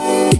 Peace.